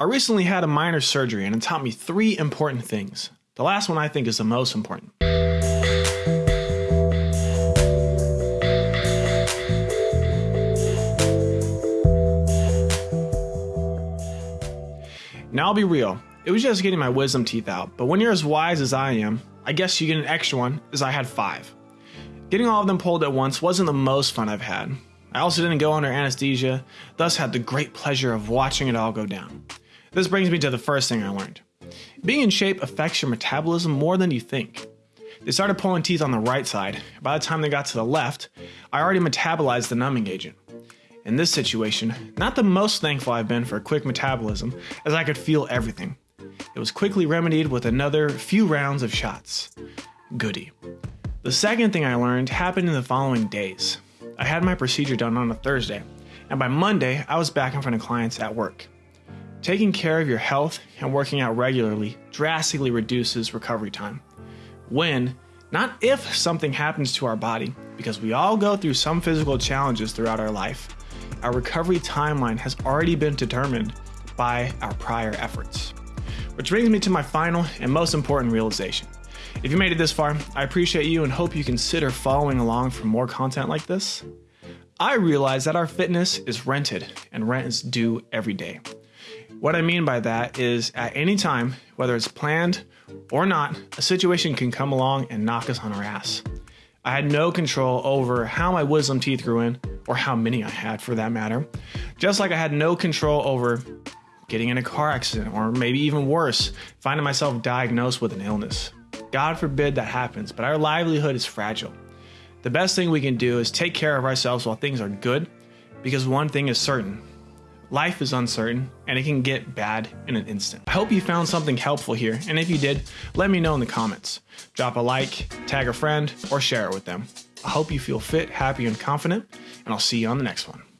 I recently had a minor surgery and it taught me three important things. The last one I think is the most important. Now I'll be real, it was just getting my wisdom teeth out, but when you're as wise as I am, I guess you get an extra one, as I had five. Getting all of them pulled at once wasn't the most fun I've had. I also didn't go under anesthesia, thus had the great pleasure of watching it all go down. This brings me to the first thing I learned. Being in shape affects your metabolism more than you think. They started pulling teeth on the right side. By the time they got to the left, I already metabolized the numbing agent. In this situation, not the most thankful I've been for a quick metabolism, as I could feel everything. It was quickly remedied with another few rounds of shots. Goody. The second thing I learned happened in the following days. I had my procedure done on a Thursday, and by Monday, I was back in front of clients at work. Taking care of your health and working out regularly drastically reduces recovery time. When, not if, something happens to our body, because we all go through some physical challenges throughout our life, our recovery timeline has already been determined by our prior efforts. Which brings me to my final and most important realization. If you made it this far, I appreciate you and hope you consider following along for more content like this. I realize that our fitness is rented and rent is due every day. What I mean by that is at any time, whether it's planned or not, a situation can come along and knock us on our ass. I had no control over how my wisdom teeth grew in, or how many I had for that matter. Just like I had no control over getting in a car accident, or maybe even worse, finding myself diagnosed with an illness. God forbid that happens, but our livelihood is fragile. The best thing we can do is take care of ourselves while things are good, because one thing is certain life is uncertain and it can get bad in an instant. I hope you found something helpful here, and if you did, let me know in the comments. Drop a like, tag a friend, or share it with them. I hope you feel fit, happy, and confident, and I'll see you on the next one.